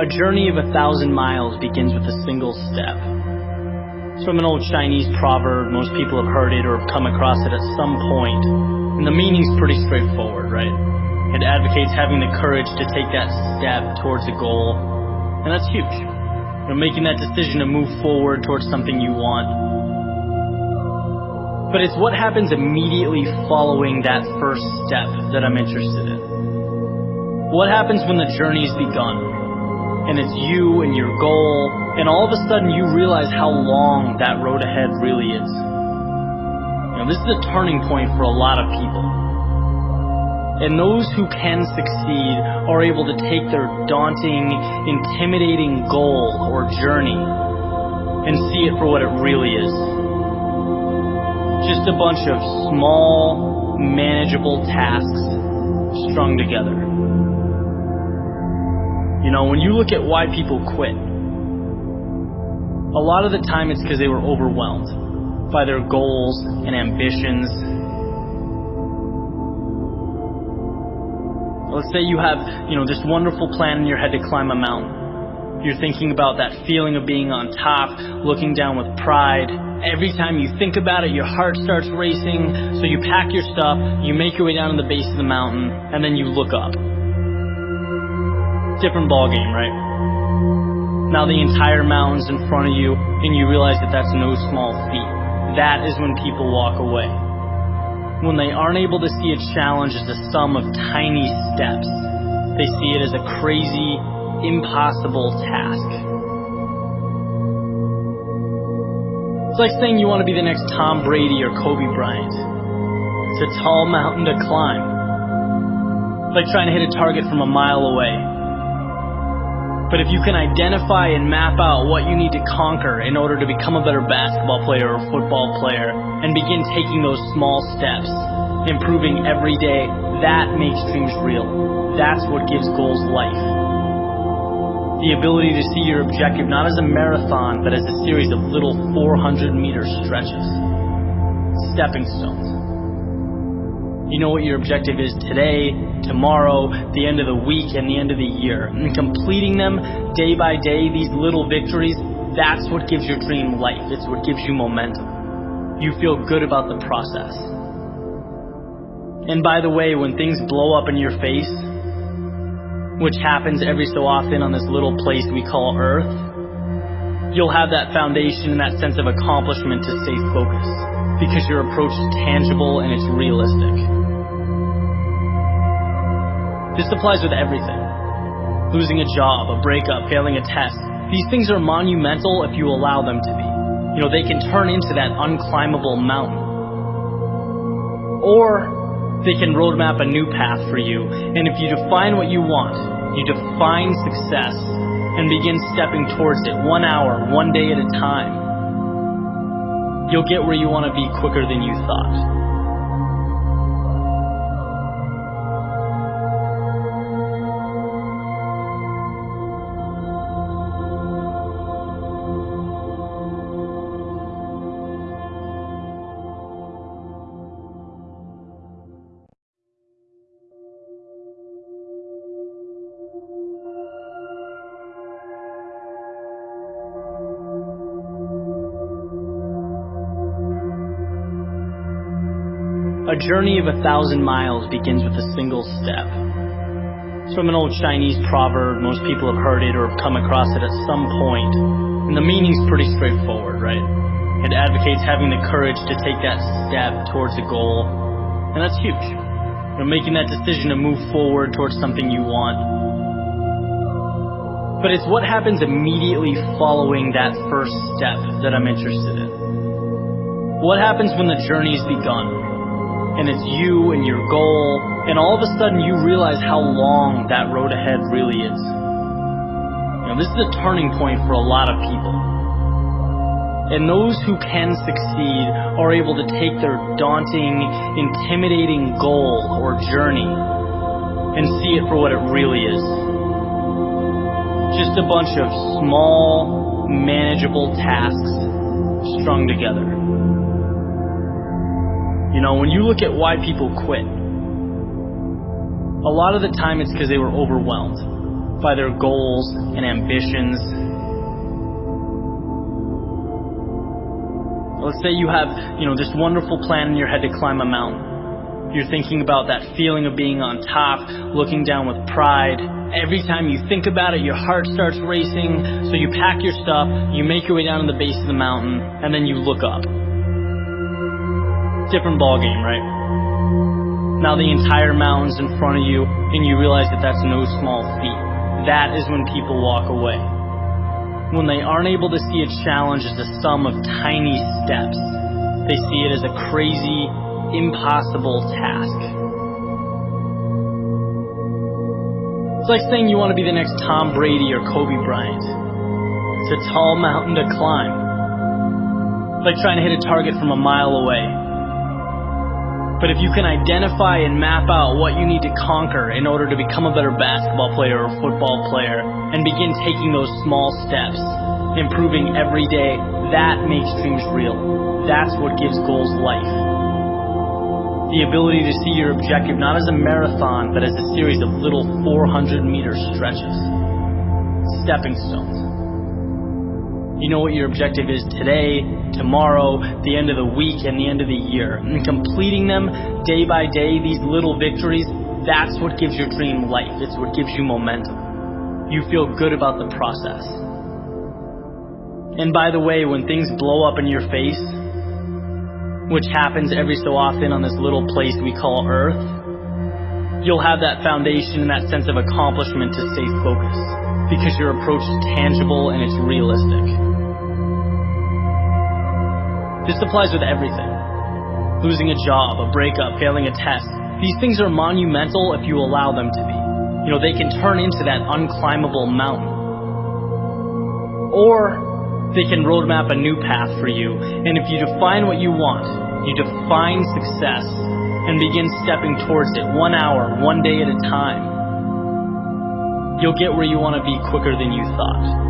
A journey of a thousand miles begins with a single step. It's from an old Chinese proverb. Most people have heard it or have come across it at some point. And the meaning's pretty straightforward, right? It advocates having the courage to take that step towards a goal. And that's huge. You know, making that decision to move forward towards something you want. But it's what happens immediately following that first step that I'm interested in. What happens when the journey's begun? And it's you and your goal, and all of a sudden you realize how long that road ahead really is. You know, this is a turning point for a lot of people. And those who can succeed are able to take their daunting, intimidating goal or journey and see it for what it really is. Just a bunch of small, manageable tasks strung together. You know, when you look at why people quit, a lot of the time it's because they were overwhelmed by their goals and ambitions. Let's say you have, you know, this wonderful plan in your head to climb a mountain. You're thinking about that feeling of being on top, looking down with pride. Every time you think about it, your heart starts racing. So you pack your stuff, you make your way down to the base of the mountain, and then you look up different ball game, right? Now the entire mountain's in front of you, and you realize that that's no small feat. That is when people walk away. When they aren't able to see a challenge as a sum of tiny steps, they see it as a crazy, impossible task. It's like saying you want to be the next Tom Brady or Kobe Bryant. It's a tall mountain to climb. It's like trying to hit a target from a mile away. But if you can identify and map out what you need to conquer in order to become a better basketball player or football player and begin taking those small steps, improving every day, that makes dreams real. That's what gives goals life. The ability to see your objective not as a marathon, but as a series of little 400 meter stretches. Stepping stones. You know what your objective is today, tomorrow, the end of the week, and the end of the year. And completing them day by day, these little victories, that's what gives your dream life. It's what gives you momentum. You feel good about the process. And by the way, when things blow up in your face, which happens every so often on this little place we call Earth, you'll have that foundation and that sense of accomplishment to stay focused because your approach is tangible and it's realistic. This applies with everything. Losing a job, a breakup, failing a test. These things are monumental if you allow them to be. You know, they can turn into that unclimbable mountain. Or they can roadmap a new path for you. And if you define what you want, you define success and begin stepping towards it one hour, one day at a time, you'll get where you want to be quicker than you thought. A journey of a thousand miles begins with a single step. It's from an old Chinese proverb. Most people have heard it or have come across it at some point. And the meaning's pretty straightforward, right? It advocates having the courage to take that step towards a goal. And that's huge. You know, making that decision to move forward towards something you want. But it's what happens immediately following that first step that I'm interested in. What happens when the journey's begun? And it's you and your goal, and all of a sudden you realize how long that road ahead really is. You know, this is a turning point for a lot of people. And those who can succeed are able to take their daunting, intimidating goal or journey and see it for what it really is. Just a bunch of small, manageable tasks strung together. You know, when you look at why people quit, a lot of the time it's because they were overwhelmed by their goals and ambitions. Let's say you have, you know, this wonderful plan in your head to climb a mountain. You're thinking about that feeling of being on top, looking down with pride. Every time you think about it, your heart starts racing. So you pack your stuff, you make your way down to the base of the mountain, and then you look up. Different ball game, right? Now the entire mountain's in front of you, and you realize that that's no small feat. That is when people walk away. When they aren't able to see a challenge as a sum of tiny steps, they see it as a crazy, impossible task. It's like saying you want to be the next Tom Brady or Kobe Bryant. It's a tall mountain to climb. Like trying to hit a target from a mile away. But if you can identify and map out what you need to conquer in order to become a better basketball player or football player and begin taking those small steps, improving every day, that makes dreams real. That's what gives goals life the ability to see your objective not as a marathon, but as a series of little 400 meter stretches. Stepping stones. You know what your objective is today, tomorrow, the end of the week, and the end of the year. And completing them day by day, these little victories, that's what gives your dream life. It's what gives you momentum. You feel good about the process. And by the way, when things blow up in your face, which happens every so often on this little place we call Earth, you'll have that foundation and that sense of accomplishment to stay focused because your approach is tangible and it's realistic. This applies with everything. Losing a job, a breakup, failing a test. These things are monumental if you allow them to be. You know, they can turn into that unclimbable mountain. Or they can roadmap a new path for you. And if you define what you want, you define success and begin stepping towards it one hour, one day at a time, you'll get where you want to be quicker than you thought.